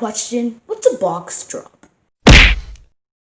question, what's a box drop?